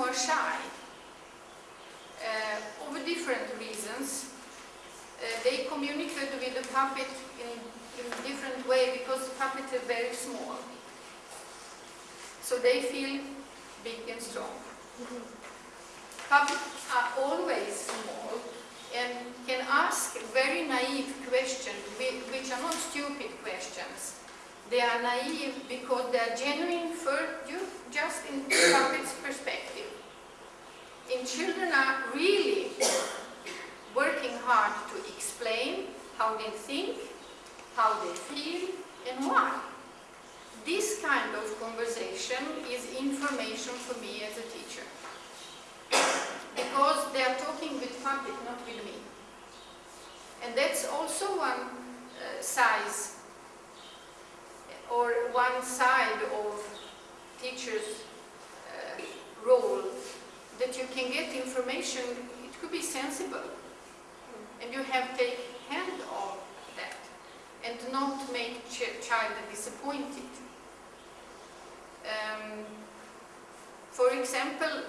more shy. Uh, over different reasons. Uh, they communicate with the puppet in, in a different way because the puppet is very small. So they feel big and strong. Puppets are always small and can ask very naive questions, which are not stupid questions. They are naive because they are genuine for you, just in puppet's perspective. And children are really working hard to explain how they think, how they feel, and why. This kind of conversation is information for me as a teacher. Because they are talking with puppet, not with me. And that's also one uh, size or one side of teacher's uh, role that you can get information, it could be sensible. And you have to take hand of that and not make ch child disappointed. Um, for example,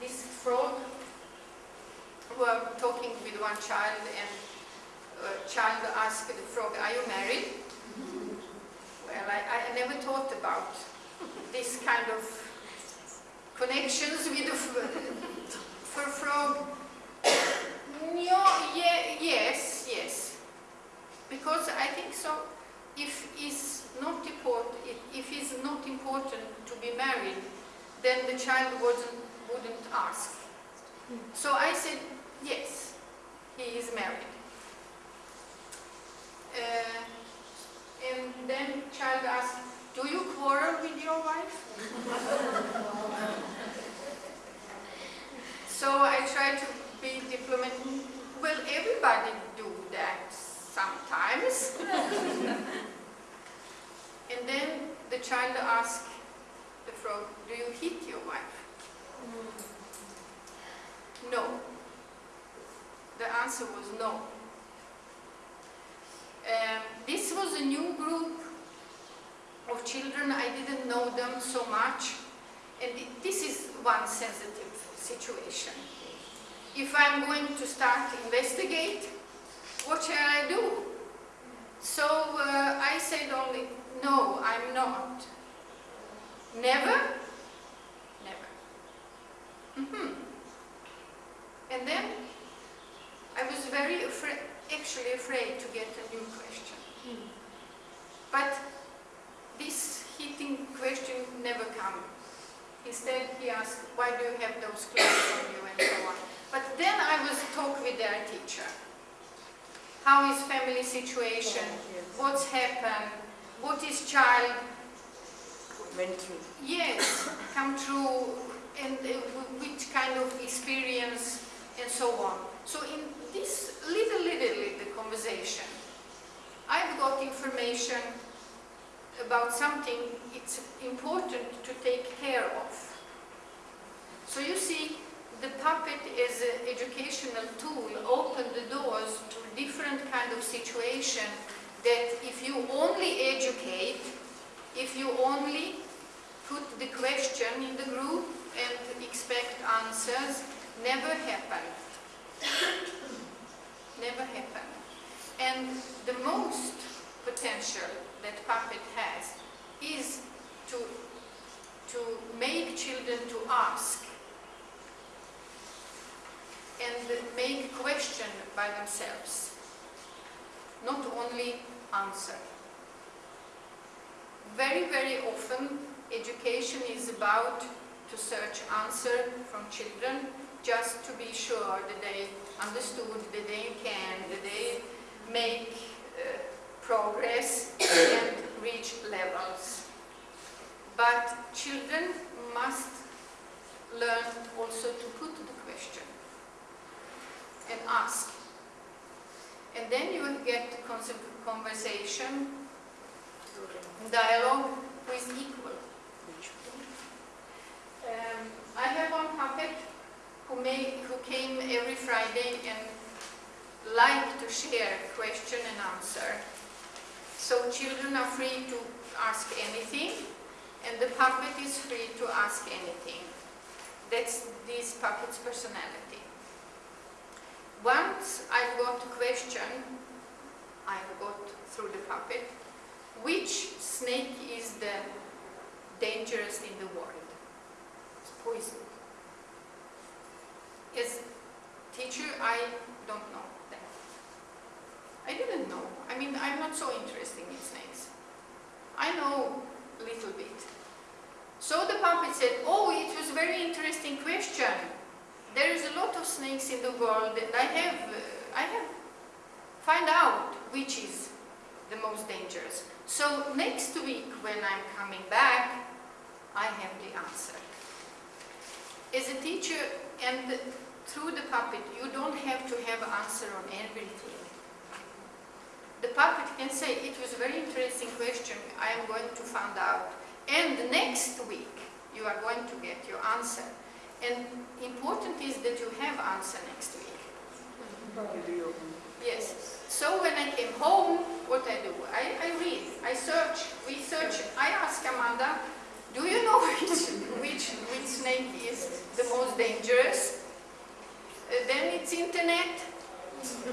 this frog, who are talking with one child and a child asked the frog, are you married? I, I never thought about this kind of connections with the frog. No, yeah, yes, yes. Because I think so. If it's not important, if it's not important to be married, then the child wouldn't wouldn't ask. So I said yes, he is married. Uh, and then child asked, do you quarrel with your wife? so I tried to be diplomatic. Well, everybody do that sometimes. and then the child asked the frog, do you hit your wife? No. The answer was no. Um, this was a new children. I didn't know them so much. And this is one sensitive situation. If I'm going to start investigate, what shall I do? So uh, I said only, no, I'm not. Never? Never. Mm -hmm. And then I was very afraid, actually afraid to get a new question. Mm. But this hitting question never came. Instead, he asked, why do you have those clothes on you and so on. But then I was talk with their teacher. How is family situation? What's happened? What is child went through? Yes, come through and uh, which kind of experience and so on. So in this little, little, little conversation, I've got information about something it's important to take care of. So you see, the puppet is an educational tool, open the doors to different kind of situation that if you only educate, if you only put the question in the group and expect answers, never happen. never happen. And the most potential that puppet has is to, to make children to ask and make question by themselves, not only answer. Very, very often education is about to search answer from children just to be sure that they understood, that they can, that they make uh, progress and reach levels. But children must learn also to put the question and ask. And then you will get conversation, dialogue with equal. Um, I have one puppet who, who came every Friday and liked to share question and answer. So children are free to ask anything and the puppet is free to ask anything. That's this puppet's personality. Once I got a question, I got through the puppet, which snake is the dangerous in the world? It's poison. As teacher, I don't know. I didn't know. I mean, I'm not so interested in snakes. I know a little bit. So the puppet said, oh, it was a very interesting question. There is a lot of snakes in the world and I have, uh, I have find out which is the most dangerous. So next week when I'm coming back, I have the answer. As a teacher and through the puppet, you don't have to have an answer on everything. The puppet can say, it was a very interesting question, I am going to find out. And next week, you are going to get your answer. And important is that you have answer next week. Yes. So when I came home, what I do? I, I read, I search, we search. I ask Amanda, do you know which, which, which snake is the most dangerous? Uh, then it's internet.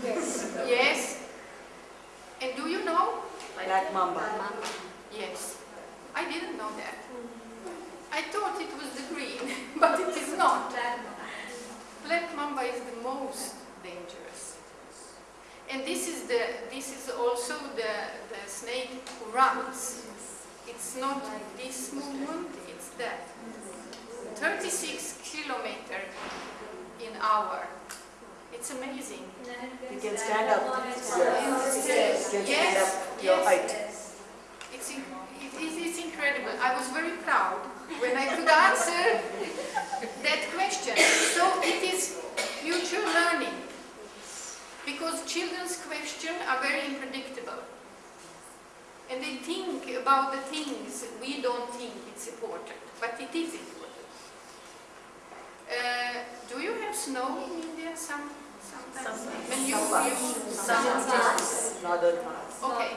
Yes. Yes. And do you know? Black mamba. Yes. I didn't know that. I thought it was the green, but it is not. Black mamba is the most dangerous. And this is the this is also the, the snake who runs. It's not this movement, it's that. 36 kilometer in hour. It's amazing. You can stand up. Yes, You can stand up your yes. height. It's, in, it is, it's incredible. I was very proud when I could answer that question. So it is future learning because children's questions are very unpredictable. And they think about the things we don't think it's important, but it is important. Uh, do you have snow in India some, sometimes? Sometimes. When you, Some you, Sometimes. Okay,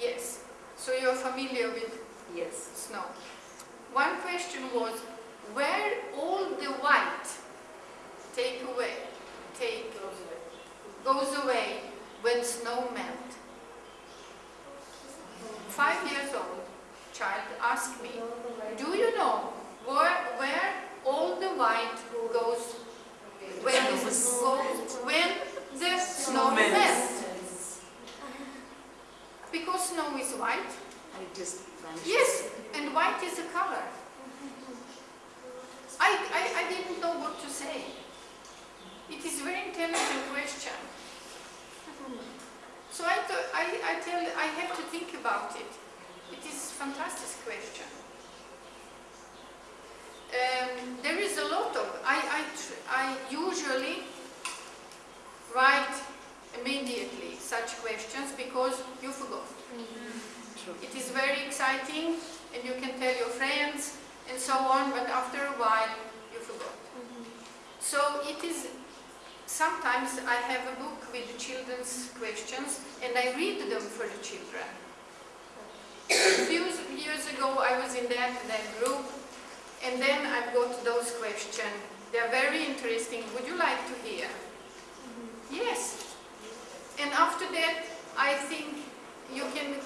yes. So you're familiar with Yes. snow. One question was, where all the white take away, take, goes away when snow melt? Five years old child asked me, do you know where, where all the white goes when the, goes, when the snow melts. melts? Because snow is white, And it just vanishes. Yes, and white is a color. I, I, I didn't know what to say. It is a very intelligent question. So I, thought, I, I tell, I have to think about it. It is a fantastic question. Um, there is a lot of, I, I, tr- I usually write immediately such questions because you forgot. True. It is very exciting and you can tell your friends and so on, but after a while you forgot. So it is, sometimes I have a book with the children's questions and I read them for the children. A few years ago I was in that, that group and then I've got those questions. They're very interesting. Would you like to hear? Mm-hmm. Yes. And after that, I think you can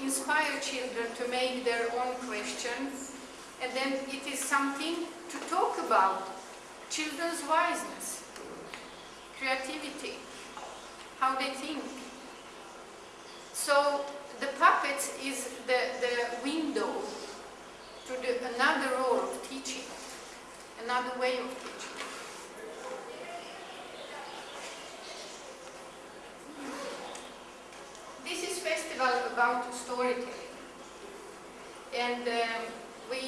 inspire children to make their own questions, and then it is something to talk about. Children's wiseness, creativity, how they think. So the puppets is the, the window to the, another role of teaching, another way of teaching. This is festival about storytelling. And um, we,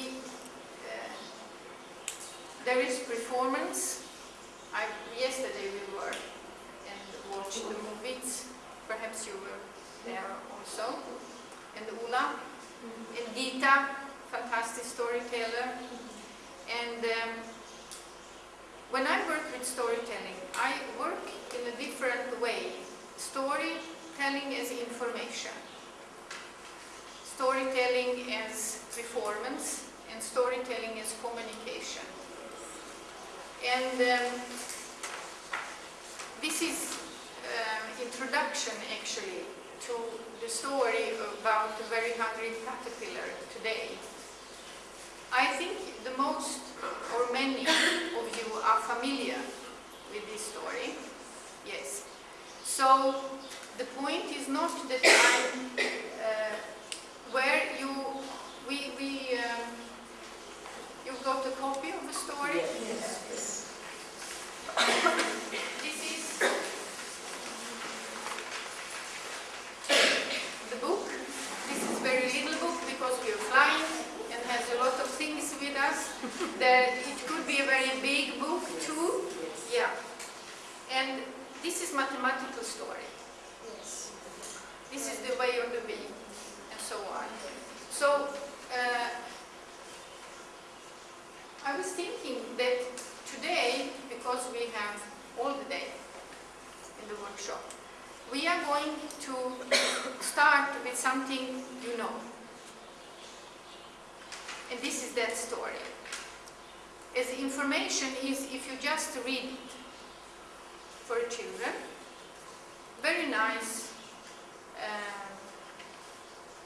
uh, there is performance. I, yesterday we were and watched the movies. Perhaps you were there also. And Ula and Gita, fantastic storyteller. And um, when I work with storytelling, I work in a different way. Storytelling as information. Storytelling as performance, and storytelling as communication. And um, this is um, introduction actually to the story about the very hungry caterpillar today. I think the most or many of you are familiar with this story. Yes. So the point is not that I'm uh, where you we we um, you got a copy of the story. Yes. This is the book. This is very little book because we are flying and has a lot of things with us. There, it could be a very big book too. Yes. Yeah. And this is mathematical story. Yes. This is the way of the bee and so on. So uh, I was thinking that today, because we have all the day in the workshop, we are going to start with something you know. And this is that story. As information is if you just read it for children, very nice uh,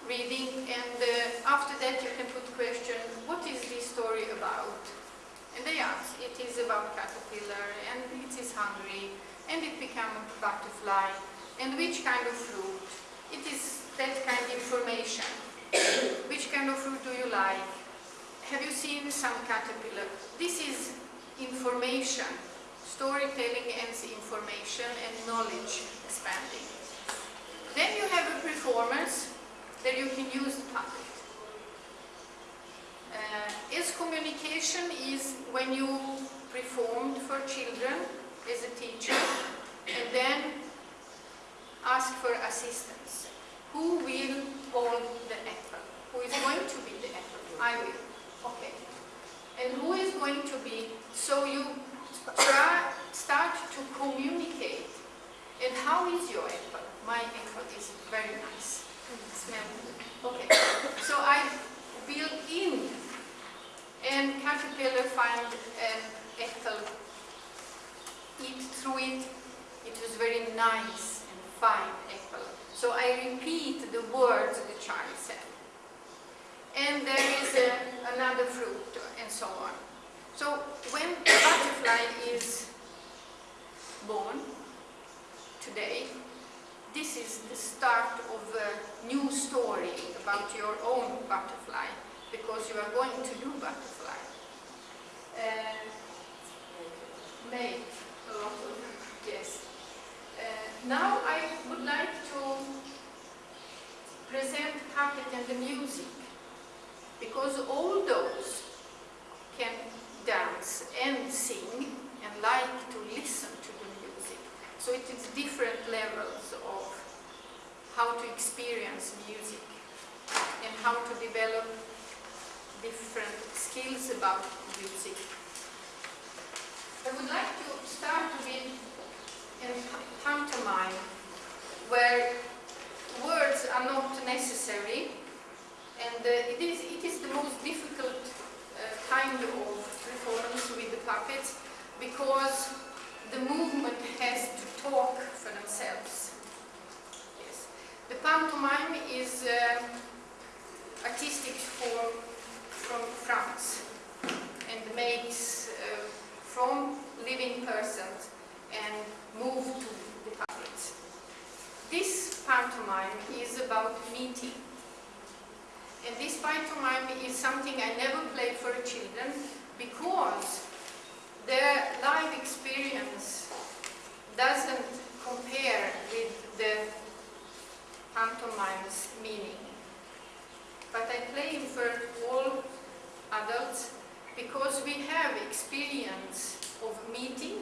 reading and uh, after that you can put question, what is this story about? And they answer, it is about caterpillar and it is hungry and it become a butterfly and which kind of fruit. It is that kind of information. which kind of fruit do you like? Have you seen some caterpillar? This is information, storytelling and information and knowledge expanding. Then you have a performance that you can use the puppet. Uh, as communication is when you performed for children as a teacher and then ask for assistance. Who will hold the apple? Who is going to be the apple? I will. Okay. And who is going to be? So you try, start to communicate. And how is your apple? My apple is very nice. Smell. Okay. So I build in and caterpillar find an apple, eat through it. It was very nice and fine apple. So I repeat the words the child said. And there is a, another fruit and so on. So when a butterfly is born today, this is the start of a new story about your own butterfly because you are going to do butterfly. Uh, make a lot of yes. Uh, now I would like to present puppet and the music because all those can dance and sing and like to listen to the music. So it is different levels of how to experience music and how to develop different skills about music. I would like to start with a pantomime where words are not necessary and uh, it, is, it is the most difficult uh, kind of performance with the puppets because the movement has to talk for themselves. Yes. The pantomime is uh, artistic form from France and makes uh, from living persons and move to the puppets. This pantomime is about meeting. And this pantomime is something I never play for children because their life experience doesn't compare with the pantomime's meaning. But I play for all adults because we have experience of meeting